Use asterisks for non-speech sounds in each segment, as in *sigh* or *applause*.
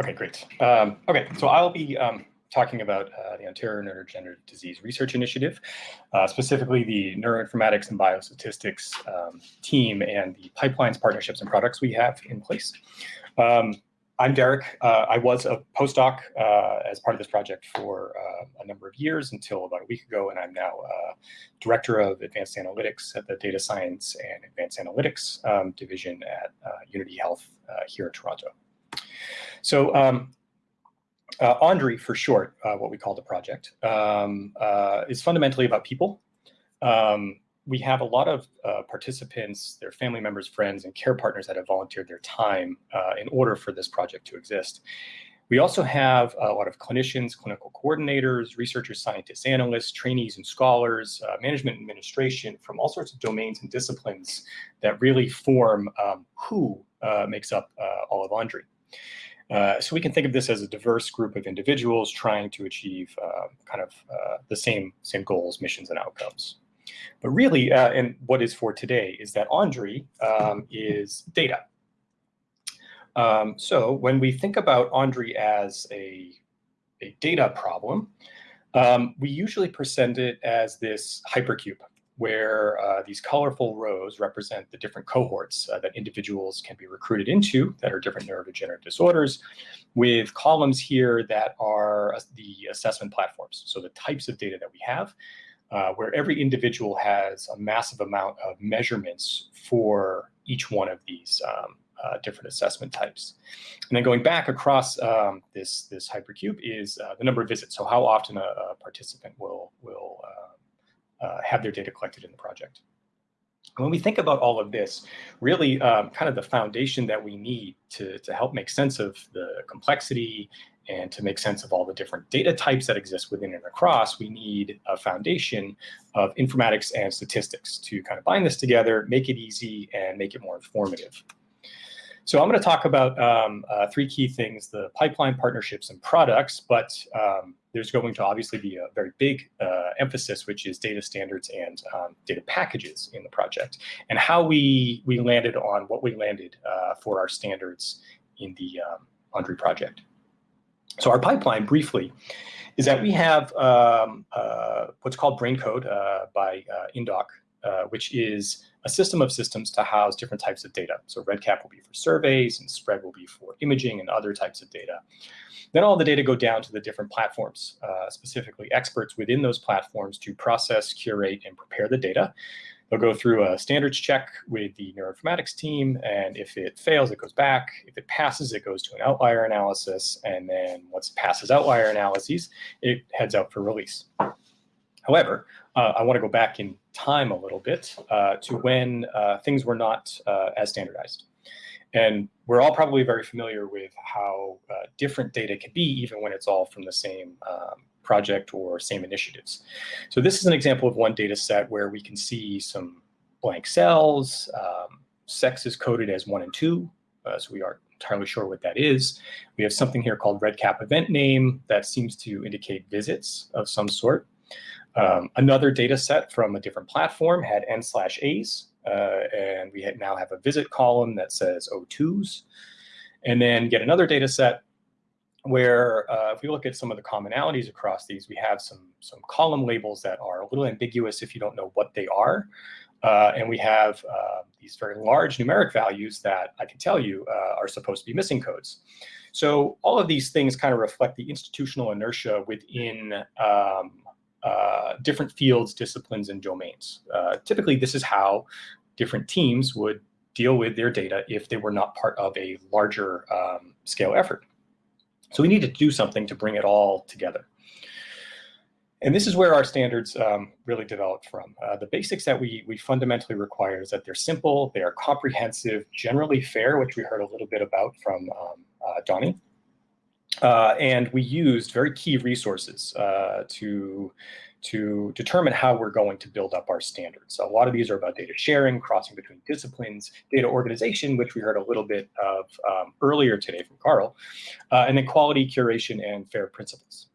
Okay, great. Um, okay, so I'll be um, talking about uh, the Ontario Neurodegenerative Disease Research Initiative, uh, specifically the neuroinformatics and biostatistics um, team and the pipelines, partnerships, and products we have in place. Um, I'm Derek. Uh, I was a postdoc uh, as part of this project for uh, a number of years until about a week ago, and I'm now uh, Director of Advanced Analytics at the Data Science and Advanced Analytics um, Division at Unity Health here in Toronto. So um, uh, ONDRI, for short, uh, what we call the project, um, uh, is fundamentally about people. Um, we have a lot of uh, participants, their family members, friends, and care partners that have volunteered their time uh, in order for this project to exist. We also have a lot of clinicians, clinical coordinators, researchers, scientists, analysts, trainees and scholars, uh, management administration from all sorts of domains and disciplines that really form um, who makes up all of ONDRI. Uh, so we can think of this as a diverse group of individuals trying to achieve uh, kind of uh, the same, same goals, missions, and outcomes. But really, uh, and what is for today is that ONDRI um, is data. Um, so when we think about ONDRI as a, a data problem, um, we usually present it as this hypercube where uh, these colorful rows represent the different cohorts uh, that individuals can be recruited into that are different neurodegenerative disorders, with columns here that are the assessment platforms. So the types of data that we have, uh, where every individual has a massive amount of measurements for each one of these um, uh, different assessment types. And then going back across um, this, this hypercube is uh, the number of visits. So how often a, a participant will, have their data collected in the project. When we think about all of this, really um, kind of the foundation that we need to, to help make sense of the complexity and to make sense of all the different data types that exist within and across, we need a foundation of informatics and statistics to kind of bind this together, make it easy, and make it more informative. So I'm going to talk about um, uh, three key things, the pipeline partnerships and products, but um, there's going to obviously be a very big uh, emphasis, which is data standards and um, data packages in the project, and how we we landed on what we landed uh, for our standards in the um, ONDRI project. So our pipeline, briefly, is that we have um, uh, what's called Brain Code uh, by uh, Indoc, uh, which is a system of systems to house different types of data. So REDCap will be for surveys, and SPRED will be for imaging and other types of data. Then all the data go down to the different platforms, uh, specifically experts within those platforms to process, curate, and prepare the data. They'll go through a standards check with the neuroinformatics team, and if it fails, it goes back. If it passes, it goes to an outlier analysis, and then once it passes outlier analyses, it heads out for release. However, uh, I want to go back in time a little bit uh, to when uh, things were not uh, as standardized. And we're all probably very familiar with how uh, different data can be, even when it's all from the same um, project or same initiatives. So this is an example of one data set where we can see some blank cells. Um, sex is coded as one and two, uh, so we aren't entirely sure what that is. We have something here called REDCap event name that seems to indicate visits of some sort. Um, another data set from a different platform had n slash a's, uh, and we now have a visit column that says O2s. And then get another data set where uh, if we look at some of the commonalities across these, we have some, some column labels that are a little ambiguous if you don't know what they are. Uh, and we have uh, these very large numeric values that I can tell you uh, are supposed to be missing codes. So all of these things kind of reflect the institutional inertia within um, uh, different fields, disciplines, and domains. Uh, typically, this is how different teams would deal with their data if they were not part of a larger um, scale effort. So we need to do something to bring it all together. And this is where our standards um, really developed from. Uh, the basics that we, we fundamentally require is that they're simple, they are comprehensive, generally fair, which we heard a little bit about from um, uh, Donnie, uh, and we used very key resources uh, to, to determine how we're going to build up our standards. So a lot of these are about data sharing, crossing between disciplines, data organization, which we heard a little bit of um, earlier today from Carl, uh, and then quality, curation, and FAIR principles.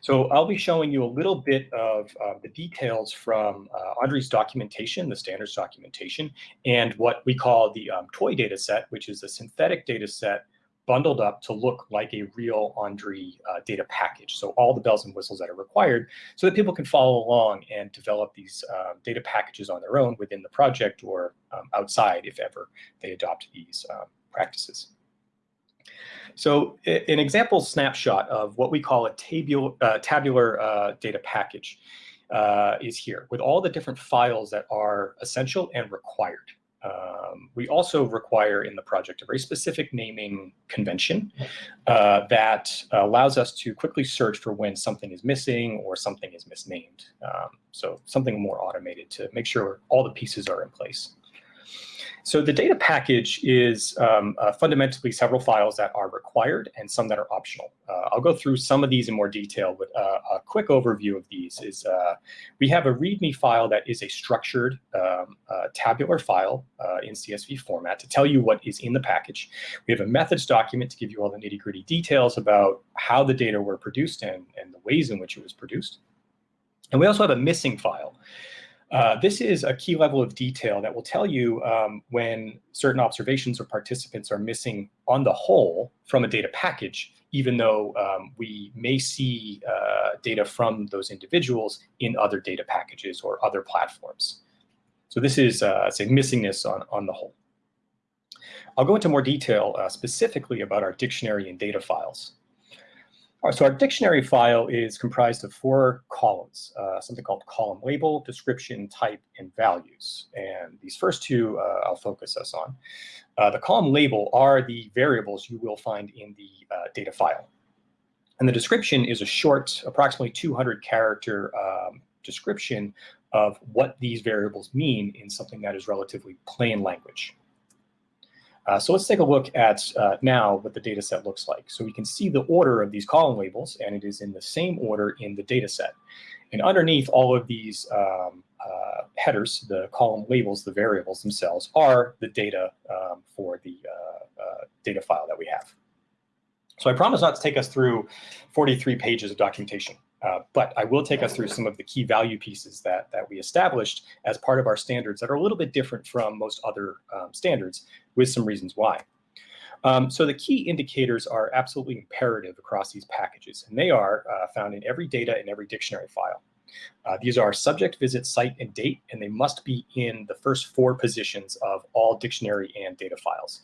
So I'll be showing you a little bit of uh, the details from uh, ONDRI's documentation, the standards documentation, and what we call the um, toy data set, which is a synthetic data set bundled up to look like a real ONDRI uh, data package. So all the bells and whistles that are required so that people can follow along and develop these uh, data packages on their own within the project or um, outside if ever they adopt these um, practices. So an example snapshot of what we call a tabular, uh, tabular uh, data package uh, is here with all the different files that are essential and required. Um, we also require in the project a very specific naming convention uh, that allows us to quickly search for when something is missing or something is misnamed. Um, so something more automated to make sure all the pieces are in place. So the data package is um, uh, fundamentally several files that are required and some that are optional. Uh, I'll go through some of these in more detail, but uh, a quick overview of these is uh, we have a README file that is a structured um, uh, tabular file uh, in CSV format to tell you what is in the package. We have a methods document to give you all the nitty gritty details about how the data were produced and, and the ways in which it was produced. And we also have a missing file. Uh, this is a key level of detail that will tell you um, when certain observations or participants are missing on the whole from a data package, even though um, we may see uh, data from those individuals in other data packages or other platforms. So this is, uh, say, missingness on, on the whole. I'll go into more detail uh, specifically about our dictionary and data files. So our dictionary file is comprised of four columns, uh, something called column label, description, type, and values. And these first two uh, I'll focus us on. Uh, the column label are the variables you will find in the uh, data file. And the description is a short, approximately 200 character um, description of what these variables mean in something that is relatively plain language. Uh, so let's take a look at uh, now what the data set looks like. So we can see the order of these column labels, and it is in the same order in the data set. And underneath all of these um, uh, headers, the column labels, the variables themselves, are the data um, for the uh, uh, data file that we have. So I promise not to take us through 43 pages of documentation. Uh, but I will take us through some of the key value pieces that, that we established as part of our standards that are a little bit different from most other um, standards with some reasons why. Um, so the key indicators are absolutely imperative across these packages, and they are uh, found in every data in every dictionary file. Uh, these are subject, visit, site, and date, and they must be in the first four positions of all dictionary and data files.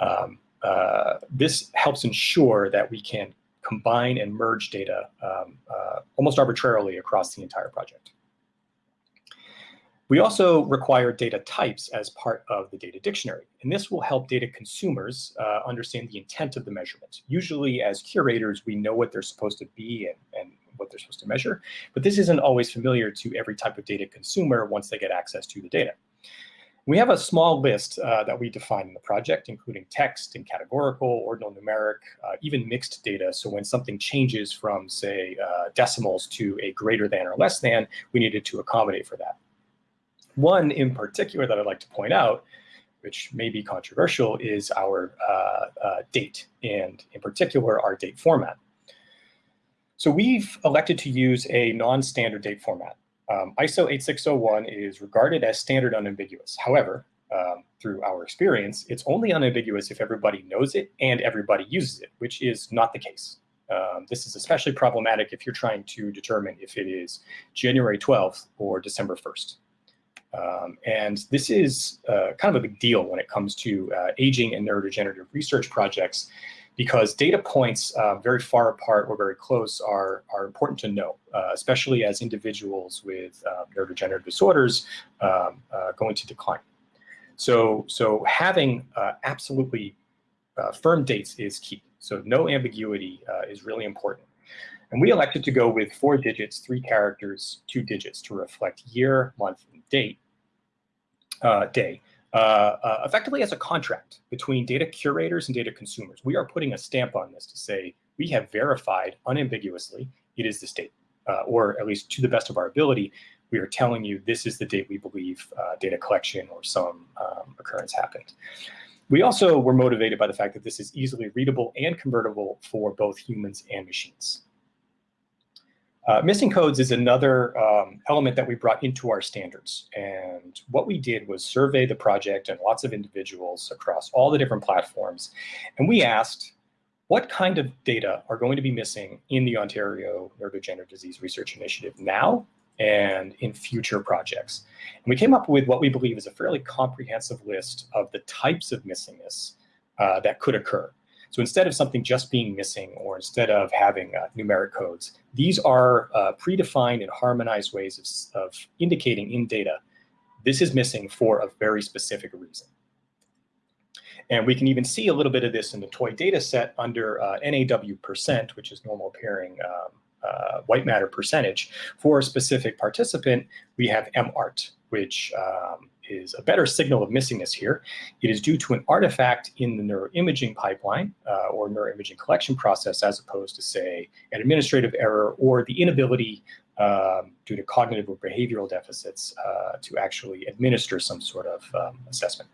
Um, uh, this helps ensure that we can combine and merge data um, uh, almost arbitrarily across the entire project. We also require data types as part of the data dictionary, and this will help data consumers uh, understand the intent of the measurement. Usually as curators, we know what they're supposed to be and, and what they're supposed to measure, but this isn't always familiar to every type of data consumer once they get access to the data. We have a small list uh, that we define in the project, including text and categorical, ordinal numeric, uh, even mixed data. So when something changes from, say, uh, decimals to a greater than or less than, we needed to accommodate for that. One in particular that I'd like to point out, which may be controversial, is our uh, uh, date, and in particular, our date format. So we've elected to use a non-standard date format. Um, ISO 8601 is regarded as standard unambiguous. However, um, through our experience, it's only unambiguous if everybody knows it and everybody uses it, which is not the case. Um, this is especially problematic if you're trying to determine if it is January 12th or December 1st. Um, and this is uh, kind of a big deal when it comes to uh, aging and neurodegenerative research projects because data points uh, very far apart or very close are, are important to know, uh, especially as individuals with uh, neurodegenerative disorders um, uh, going to decline. So, so having uh, absolutely uh, firm dates is key. So no ambiguity is really important. And we elected to go with four digits, three characters, two digits to reflect year, month, and date, day. Uh, uh, effectively as a contract between data curators and data consumers. We are putting a stamp on this to say we have verified unambiguously it is this date, uh, or at least to the best of our ability, we are telling you this is the date we believe uh, data collection or some um, occurrence happened. We also were motivated by the fact that this is easily readable and convertible for both humans and machines. Uh, missing codes is another um, element that we brought into our standards. And what we did was survey the project and lots of individuals across all the different platforms. And we asked, what kind of data are going to be missing in the Ontario Neurodegenerative Disease Research Initiative now and in future projects. And we came up with what we believe is a fairly comprehensive list of the types of missingness uh, that could occur. So instead of something just being missing or instead of having uh, numeric codes, these are uh, predefined and harmonized ways of, of indicating in data this is missing for a very specific reason. And we can even see a little bit of this in the toy data set under uh, NAW percent, which is normal appearing um, uh, white matter percentage. For a specific participant, we have MART, which um, is a better signal of missingness here. It is due to an artifact in the neuroimaging pipeline uh, or neuroimaging collection process as opposed to, say, an administrative error or the inability um, due to cognitive or behavioral deficits uh, to actually administer some sort of um, assessment.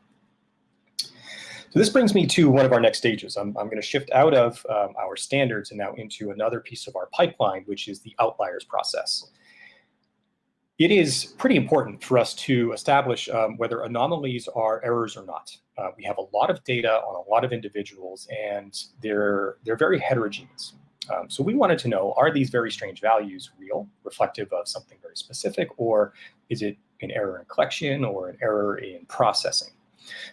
So this brings me to one of our next stages. I'm, I'm going to shift out of um, our standards and now into another piece of our pipeline, which is the outliers process. It is pretty important for us to establish um, whether anomalies are errors or not. Uh, we have a lot of data on a lot of individuals and they're, they're very heterogeneous. Um, so we wanted to know, are these very strange values real, reflective of something very specific, or is it an error in collection or an error in processing?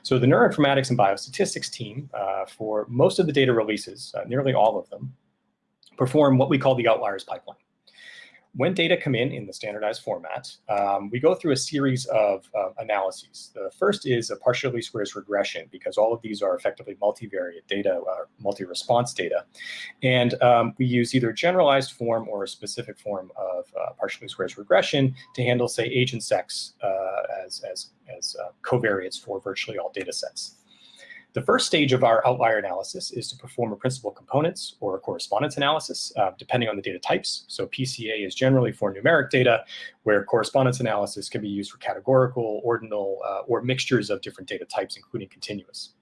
So the neuroinformatics and biostatistics team, uh, for most of the data releases, uh, nearly all of them, perform what we call the outliers pipeline when data come in in the standardized format, um, we go through a series of uh, analyses. The first is a partial least squares regression because all of these are effectively multivariate data, uh, multi-response data. And um, we use either generalized form or a specific form of uh, partial least squares regression to handle, say, age and sex uh, as, as, as uh, covariates for virtually all data sets. The first stage of our outlier analysis is to perform a principal components or a correspondence analysis, uh, depending on the data types. So PCA is generally for numeric data, where correspondence analysis can be used for categorical, ordinal, uh, or mixtures of different data types, including continuous.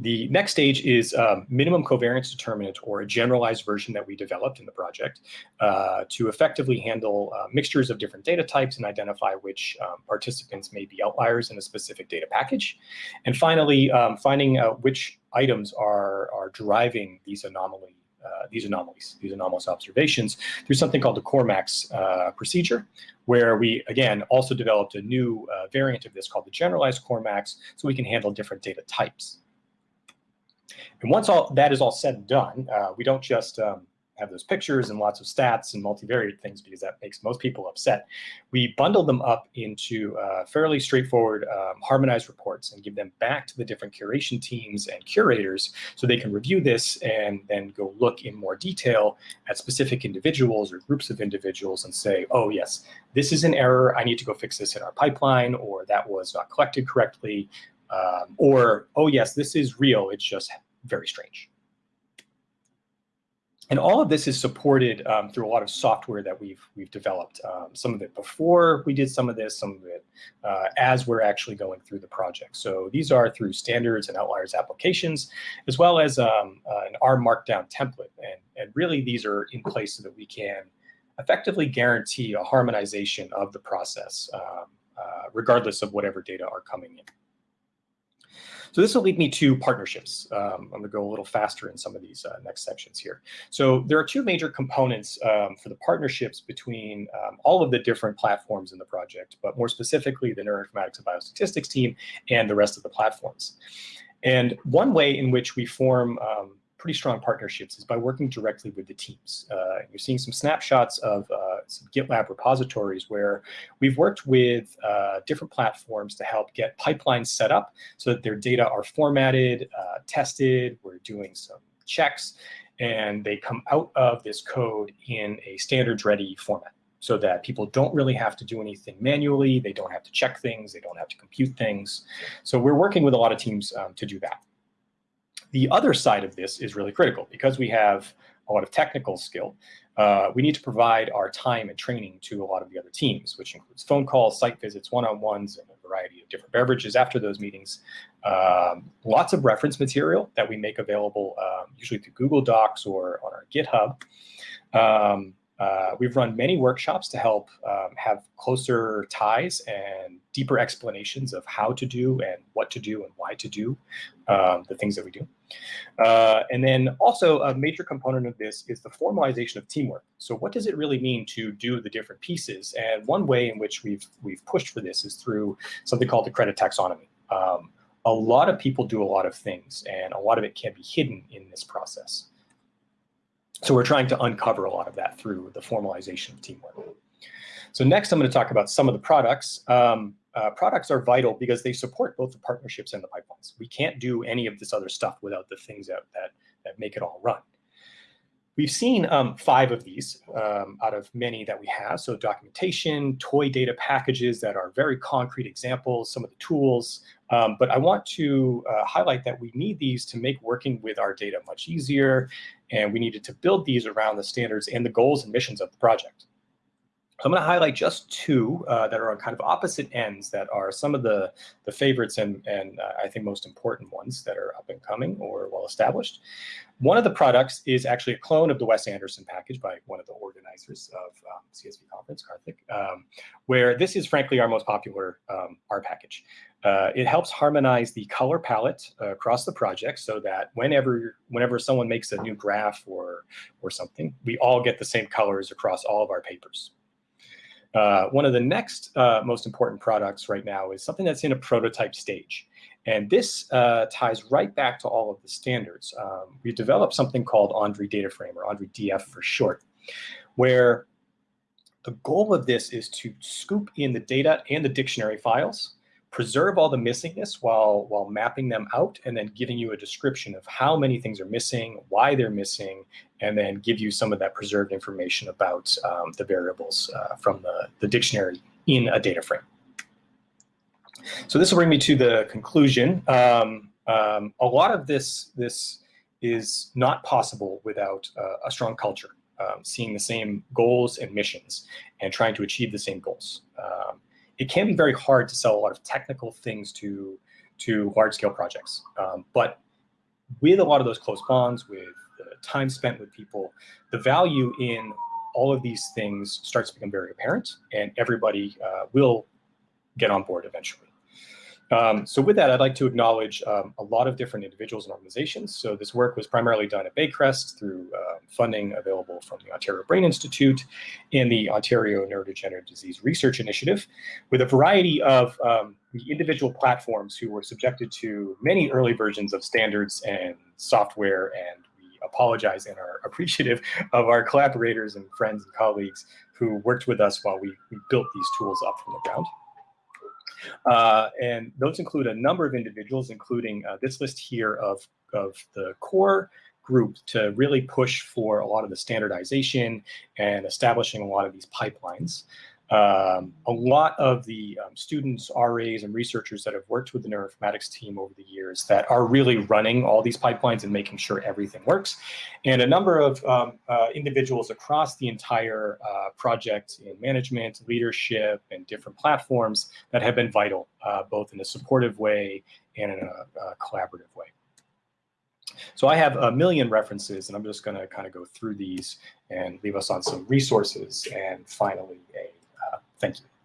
The next stage is um, minimum covariance determinant or a generalized version that we developed in the project uh, to effectively handle uh, mixtures of different data types and identify which um, participants may be outliers in a specific data package. And finally, um, finding out which items are, are driving these anomaly uh, these anomalies, these anomalous observations, through something called the CorrMax uh, procedure, where we, again, also developed a new uh, variant of this called the generalized CorrMax, so we can handle different data types. And once all that is all said and done, uh, we don't just um, have those pictures and lots of stats and multivariate things because that makes most people upset. We bundle them up into uh, fairly straightforward um, harmonized reports and give them back to the different curation teams and curators so they can review this and then go look in more detail at specific individuals or groups of individuals and say, oh yes, this is an error. I need to go fix this in our pipeline or that was not collected correctly. Um, or, oh yes, this is real, it's just very strange. And all of this is supported um, through a lot of software that we've we've developed. Um, some of it before we did some of this, some of it uh, as we're actually going through the project. So these are through standards and outliers applications, as well as um, uh, an R Markdown template. And, and really these are in place so that we can effectively guarantee a harmonization of the process, um, uh, regardless of whatever data are coming in. So this will lead me to partnerships. Um, I'm going to go a little faster in some of these uh, next sections here. So there are two major components um, for the partnerships between um, all of the different platforms in the project, but more specifically the neuroinformatics and biostatistics team and the rest of the platforms. And one way in which we form um, pretty strong partnerships is by working directly with the teams. Uh, you're seeing some snapshots of uh, some GitLab repositories where we've worked with uh, different platforms to help get pipelines set up so that their data are formatted, uh, tested, we're doing some checks, and they come out of this code in a standards ready format so that people don't really have to do anything manually, they don't have to check things, they don't have to compute things. So we're working with a lot of teams um, to do that. The other side of this is really critical because we have a lot of technical skill. Uh, we need to provide our time and training to a lot of the other teams, which includes phone calls, site visits, one-on-ones, and a variety of different beverages after those meetings. Um, lots of reference material that we make available, um, usually through Google Docs or on our GitHub. Um, Uh, we've run many workshops to help um, have closer ties and deeper explanations of how to do and what to do and why to do um, the things that we do. Uh, and then also a major component of this is the formalization of teamwork. So what does it really mean to do the different pieces? And one way in which we've, we've pushed for this is through something called the credit taxonomy. Um, a lot of people do a lot of things and a lot of it can be hidden in this process. So we're trying to uncover a lot of that through the formalization of teamwork. So next I'm going to talk about some of the products. Um, uh, products are vital because they support both the partnerships and the pipelines. We can't do any of this other stuff without the things that, that, that make it all run. We've seen um, five of these um, out of many that we have. So documentation, toy data packages that are very concrete examples, some of the tools. Um, but I want to uh, highlight that we need these to make working with our data much easier. And we needed to build these around the standards and the goals and missions of the project. So I'm going to highlight just two uh, that are on kind of opposite ends that are some of the, the favorites and, and uh, I think most important ones that are up and coming or well established. One of the products is actually a clone of the Wes Anderson package by one of the organizers of um, CSV conference, Karthik, um, where this is frankly our most popular um, R package. Uh, it helps harmonize the color palette uh, across the project so that whenever whenever someone makes a new graph or or something, we all get the same colors across all of our papers. Uh, one of the next uh, most important products right now is something that's in a prototype stage. And this uh, ties right back to all of the standards. Um, we developed something called ONDRI Data Frame, or ONDRI DF for short, where the goal of this is to scoop in the data and the dictionary files preserve all the missingness while while mapping them out and then giving you a description of how many things are missing, why they're missing, and then give you some of that preserved information about um, the variables uh, from the, the dictionary in a data frame. So this will bring me to the conclusion. Um, um, a lot of this, this is not possible without uh, a strong culture, um, seeing the same goals and missions and trying to achieve the same goals. It can be very hard to sell a lot of technical things to to large scale projects. Um, but with a lot of those close bonds, with the time spent with people, the value in all of these things starts to become very apparent, and everybody uh, will get on board eventually. Um, so with that, I'd like to acknowledge um, a lot of different individuals and organizations. So this work was primarily done at Baycrest through uh, funding available from the Ontario Brain Institute and the Ontario Neurodegenerative Disease Research Initiative, with a variety of um, the individual platforms who were subjected to many early versions of standards and software and we apologize and are *laughs* appreciative of our collaborators and friends and colleagues who worked with us while we, we built these tools up from the ground. Uh, and those include a number of individuals, including uh, this list here of, of the core group to really push for a lot of the standardization and establishing a lot of these pipelines. Um, a lot of the um, students, RAs, and researchers that have worked with the neuroinformatics team over the years that are really running all these pipelines and making sure everything works. And a number of um, uh, individuals across the entire uh, project in management, leadership, and different platforms that have been vital, uh, both in a supportive way and in a, a collaborative way. So I have a million references, and I'm just going to kind of go through these and leave us on some resources and finally a Thank you.